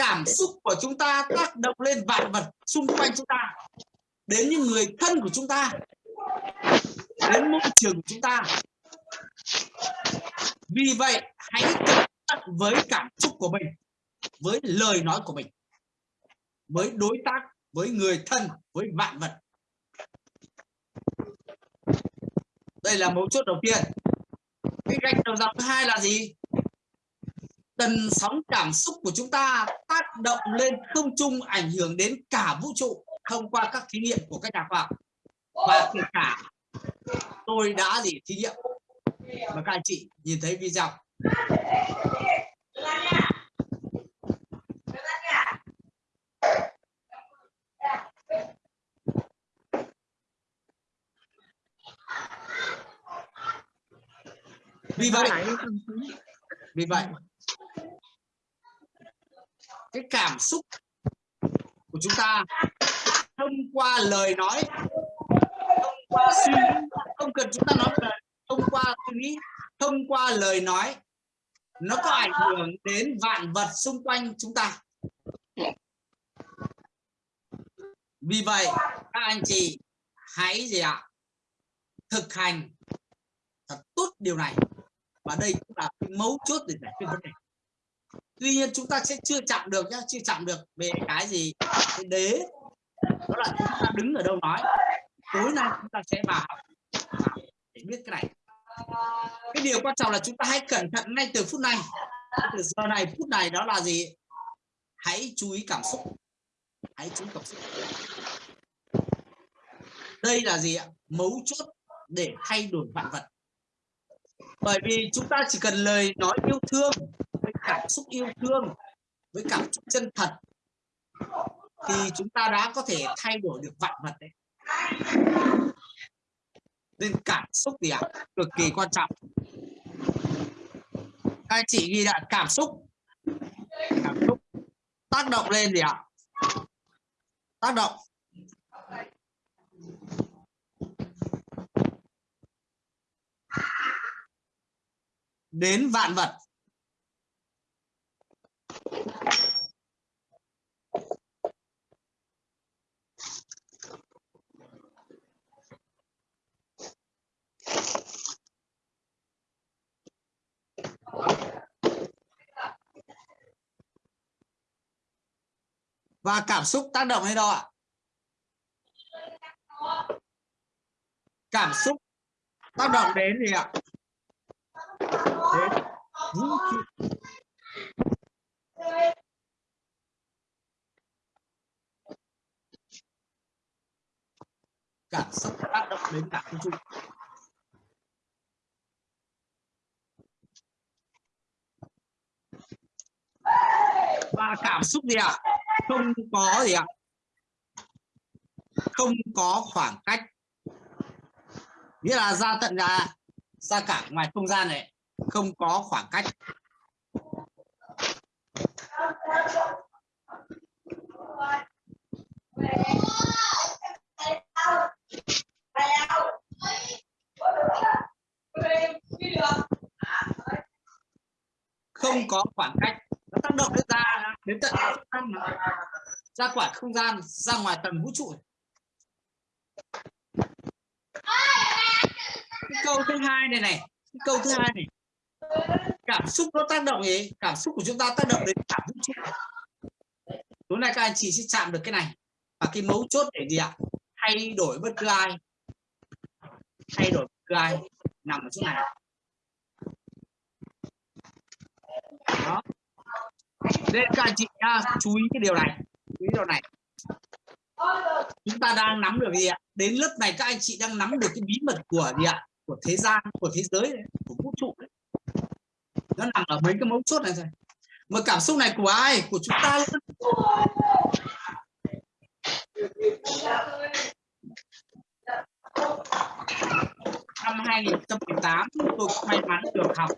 cảm xúc của chúng ta tác động lên vạn vật xung quanh chúng ta đến những người thân của chúng ta đến môi trường của chúng ta. Vì vậy hãy cẩn thận với cảm xúc của mình với lời nói của mình với đối tác với người thân với vạn vật. Đây là mấu chốt đầu tiên. Cái gạch đầu dòng thứ hai là gì? Tần sóng cảm xúc của chúng ta tác động lên không trung ảnh hưởng đến cả vũ trụ thông qua các thí nghiệm của các nhà khoa học. Và kể cả tôi đã gì thí nghiệm. Và các anh chị nhìn thấy video. Vì vậy vì vậy cái cảm xúc của chúng ta thông qua lời nói, thông qua suy nghĩ, không cần chúng ta nói lời, thông qua suy nghĩ, thông qua lời nói, nó có ảnh hưởng đến vạn vật xung quanh chúng ta. Vì vậy, các anh chị hãy gì ạ? Thực hành thật tốt điều này. Và đây cũng là cái mấu chốt để giải quyết vấn đề tuy nhiên chúng ta sẽ chưa chạm được nhá, chưa chạm được về cái gì? Cái đế. Đó là chúng ta đứng ở đâu nói? Tối nay chúng ta sẽ vào. Để biết cái này. Cái điều quan trọng là chúng ta hãy cẩn thận ngay từ phút này. Từ giờ này, phút này đó là gì? Hãy chú ý cảm xúc. Hãy chú ý cảm xúc. Đây là gì ạ? Mấu chốt để thay đổi vạn vật. Bởi vì chúng ta chỉ cần lời nói yêu thương cảm xúc yêu thương với cảm xúc chân thật, thì chúng ta đã có thể thay đổi được vạn vật đấy nên cảm xúc gì ạ à? cực kỳ quan trọng các anh chị ghi lại, cảm xúc cảm xúc tác động lên gì ạ à? tác động đến vạn vật và cảm xúc tác động hay đâu ạ? Cảm xúc tác động đến gì ạ? Đến vũ trụ cảm xúc tác động đến cả vũ trụ và cảm xúc gì ạ? Không có gì ạ. Không có khoảng cách. Nghĩa là ra tận ra ra cả ngoài không gian này, không có khoảng cách. Không có khoảng cách. Nó tác động đến ra đến tận ra quả không gian, ra ngoài tầng vũ trụ. Cái câu thứ hai này này, cái câu thứ hai này. Cảm xúc nó tác động gì? Cảm xúc của chúng ta tác động đến cảm vũ trụ. Tối nay các anh chị sẽ chạm được cái này. Và cái mấu chốt để gì ạ? Thay đổi bất cứ ai. Thay đổi bất cứ ai nằm ở chỗ này. Đó nên các anh chị nhá, chú ý cái điều này chú ý điều này. Chúng ta đang nắm được gì ạ? Đến lớp này các anh chị đang nắm được cái bí mật của gì ạ? Của thế gian của thế giới của vũ trụ đấy. nó nằm ở mấy cái mấu chốt này rồi mà cảm xúc này của ai? Của chúng ta luôn. Năm 2018 tôi may mắn được học.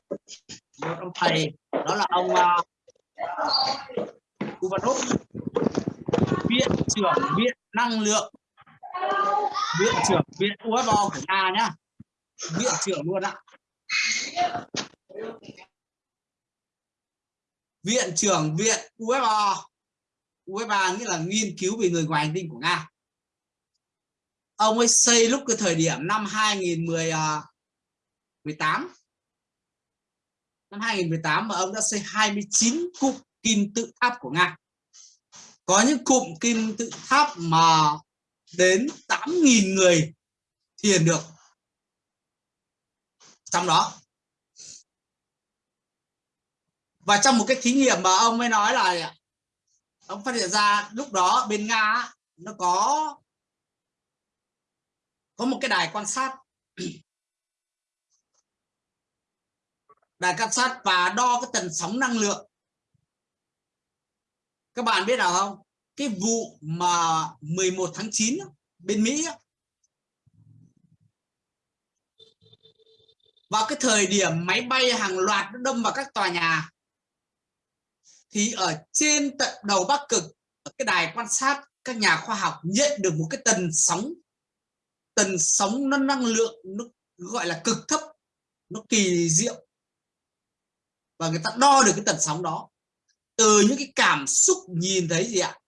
Một ông thầy đó là ông uh, Uvanov viện trưởng viện năng lượng. Viện trưởng viện UFO của Nga nhá. Viện trưởng luôn ạ. Viện trưởng viện UFO. Ufo nghĩa là nghiên cứu về người ngoài hành tinh của Nga. Ông ấy xây lúc cái thời điểm năm 2018 à, năm 2018 mà ông đã xây 29 cụm kim tự tháp của Nga. Có những cụm kim tự tháp mà đến 8.000 người thiền được. Trong đó. Và trong một cái thí nghiệm mà ông mới nói là ông phát hiện ra lúc đó bên nga nó có có một cái đài quan sát. Đài quan sát và đo cái tần sóng năng lượng. Các bạn biết nào không? Cái vụ mà 11 tháng 9 bên Mỹ vào cái thời điểm máy bay hàng loạt nó đâm vào các tòa nhà, thì ở trên tận đầu Bắc Cực, ở cái đài quan sát, các nhà khoa học nhận được một cái tần sóng. Tần sóng nó năng lượng nó gọi là cực thấp, nó kỳ diệu và người ta đo được cái tần sóng đó. Từ những cái cảm xúc nhìn thấy gì ạ?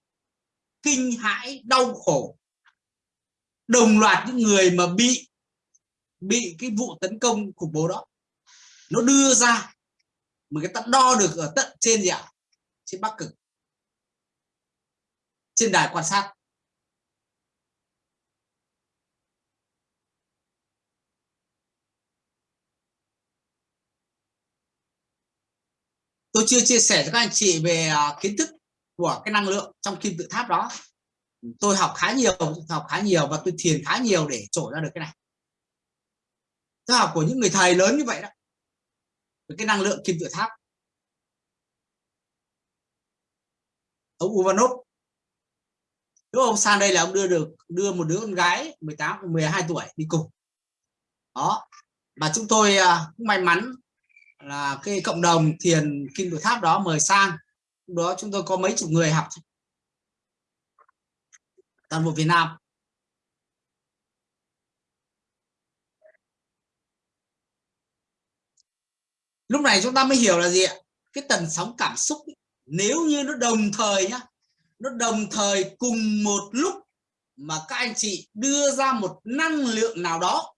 Kinh hãi, đau khổ. Đồng loạt những người mà bị bị cái vụ tấn công khủng bố đó, nó đưa ra mà người ta đo được ở tận trên gì ạ? Trên bắc cực. Trên đài quan sát. Tôi chưa chia sẻ cho các anh chị về à, kiến thức của cái năng lượng trong kim tự tháp đó. Tôi học khá nhiều, học khá nhiều và tôi thiền khá nhiều để trổ ra được cái này. Tôi học của những người thầy lớn như vậy đó. Cái năng lượng kim tự tháp. Ông Uvanov. Lúc ông sang đây là ông đưa được, đưa một đứa con gái 18 12 tuổi đi cùng. Đó. Mà chúng tôi à, cũng may mắn là cái cộng đồng thiền kim tự tháp đó mời sang. Lúc đó chúng tôi có mấy chục người học toàn bộ Việt Nam. Lúc này chúng ta mới hiểu là gì ạ? Cái tần sóng cảm xúc ấy, nếu như nó đồng thời nhá nó đồng thời cùng một lúc mà các anh chị đưa ra một năng lượng nào đó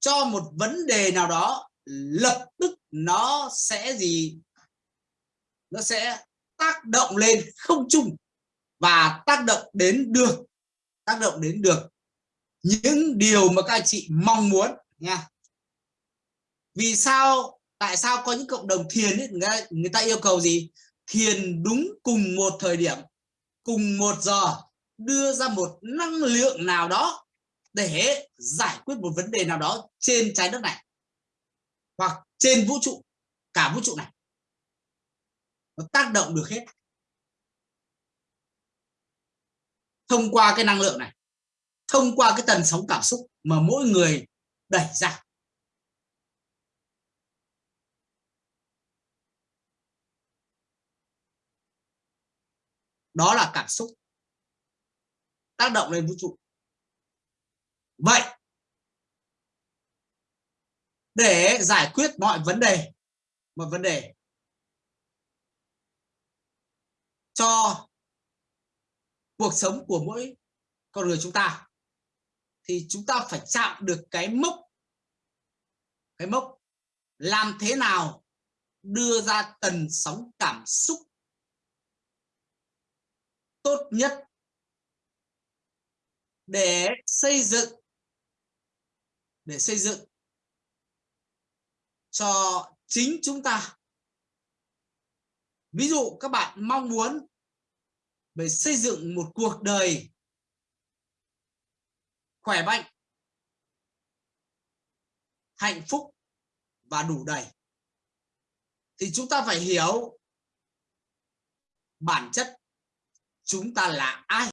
cho một vấn đề nào đó lập tức nó sẽ gì? Nó sẽ tác động lên không chung và tác động đến được tác động đến được những điều mà các anh chị mong muốn nha. Vì sao tại sao có những cộng đồng thiền ấy, người, ta, người ta yêu cầu gì? Thiền đúng cùng một thời điểm cùng một giờ đưa ra một năng lượng nào đó để giải quyết một vấn đề nào đó trên trái đất này. Hoặc trên vũ trụ, cả vũ trụ này, nó tác động được hết. Thông qua cái năng lượng này, thông qua cái tần sóng cảm xúc mà mỗi người đẩy ra. Đó là cảm xúc tác động lên vũ trụ. Vậy để giải quyết mọi vấn đề một vấn đề. Cho cuộc sống của mỗi con người chúng ta thì chúng ta phải chạm được cái mốc cái mốc làm thế nào đưa ra tần sóng cảm xúc tốt nhất để xây dựng, để xây dựng cho chính chúng ta. Ví dụ các bạn mong muốn về xây dựng một cuộc đời khỏe mạnh, hạnh phúc và đủ đầy, thì chúng ta phải hiểu bản chất chúng ta là ai.